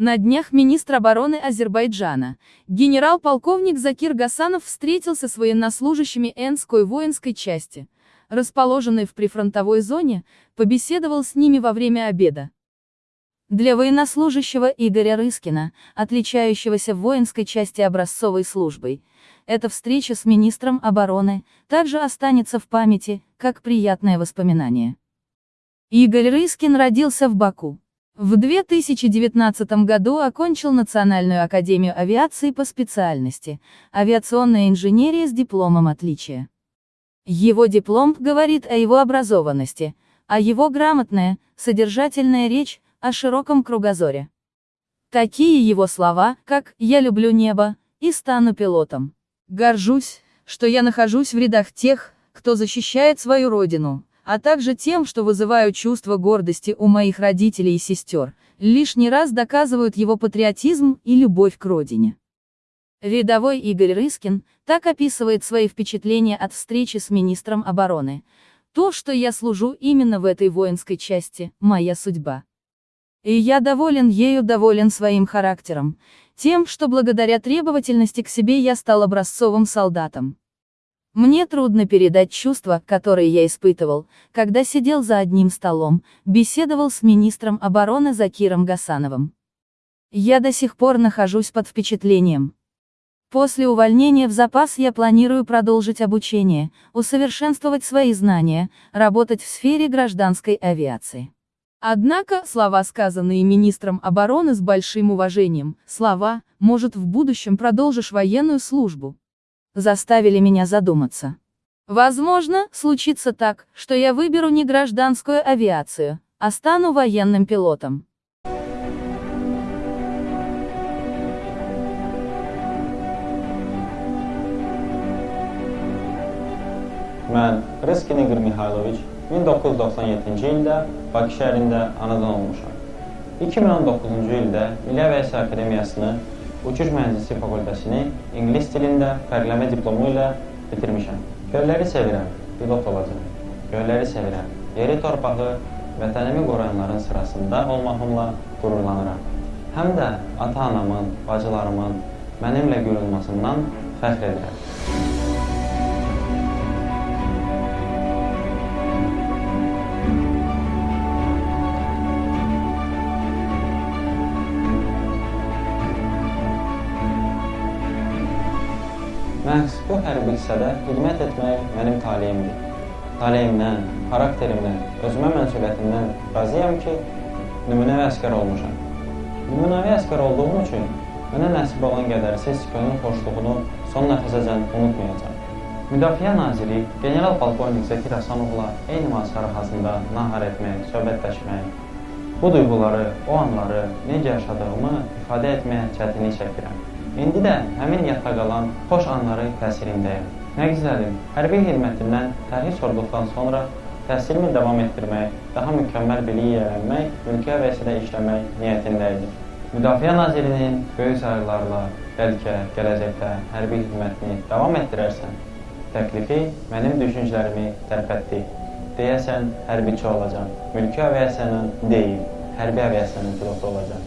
На днях министр обороны Азербайджана, генерал-полковник Закир Гасанов встретился с военнослужащими Энской воинской части, расположенной в прифронтовой зоне, побеседовал с ними во время обеда. Для военнослужащего Игоря Рыскина, отличающегося в воинской части образцовой службой, эта встреча с министром обороны также останется в памяти, как приятное воспоминание. Игорь Рыскин родился в Баку. В 2019 году окончил Национальную академию авиации по специальности «Авиационная инженерия» с дипломом отличия. Его диплом говорит о его образованности, а его грамотная, содержательная речь о широком кругозоре. Такие его слова, как «я люблю небо» и «стану пилотом». Горжусь, что я нахожусь в рядах тех, кто защищает свою родину, а также тем, что вызывают чувство гордости у моих родителей и сестер, лишний раз доказывают его патриотизм и любовь к родине. Рядовой Игорь Рыскин так описывает свои впечатления от встречи с министром обороны. То, что я служу именно в этой воинской части, моя судьба. И я доволен ею, доволен своим характером, тем, что благодаря требовательности к себе я стал образцовым солдатом. Мне трудно передать чувства, которые я испытывал, когда сидел за одним столом, беседовал с министром обороны Закиром Гасановым. Я до сих пор нахожусь под впечатлением. После увольнения в запас я планирую продолжить обучение, усовершенствовать свои знания, работать в сфере гражданской авиации. Однако, слова, сказанные министром обороны с большим уважением, слова, может в будущем продолжишь военную службу, заставили меня задуматься. Возможно, случится так, что я выберу не гражданскую авиацию, а стану военным пилотом. Mən Reskin Igor Mihailoviç 1997-ci ildə Bakı şəhərində anadan olmuşam. 2019-cu ildə Milli Aviasiya Uçuş Mühəndisi fakültəsini ingilis dilində fərqləmə diplomu ilə bitirmişəm. Gölləri sevirəm, pilot olacam. Gölləri sevirəm, yeri torpağı, vətənimi qoruyanların sırasında olmağımla qürurlanıram. Həm də ata-anamın, bacılarımın mənimlə qürulmasından fəxr edirəm. Məhz bu hərbi hissədə xidmət etmək mənim taleyimdir. Taleyimdən, xarakterimdən, özümə məsuliyyətimdən razıyam ki, nümunəvi əskər olmuşam. Nümunəvi əskər olduğum üçün mənə nəsib olan qədərsiz könül xoşluğunu son nəfəsəcən unutmayacam. Müdafiə Naziri General Polkovnik Zəkir Həsənovla eyni masa arxasında nahar etmək, söhbətləşmək, bu duyğuları, o anları necə yaşadığımı ifadə etməyə çətinlik çəkirəm. İndi də həmin yadda qalan xoş anların təsirindəyəm. Nə gözəlim, hərbi xidmətimdən tərhis sorduqdan sonra təhsilimi davam etdirmək, daha mükəmməl biliyi yiyələnmək, mülki əvəzədə işləmək niyyətində idim. Müdafiə Nazirinin böyük sayılarla bəlkə gələcəkdə hərbi xidmətini davam etdirərsən, təklifi mənim düşüncələrimi tərpətdi. Deyəsən, hərbiçi olacam. Mülki aviasiyanın deyil, hərbi aviasiyanın pilotu olacam.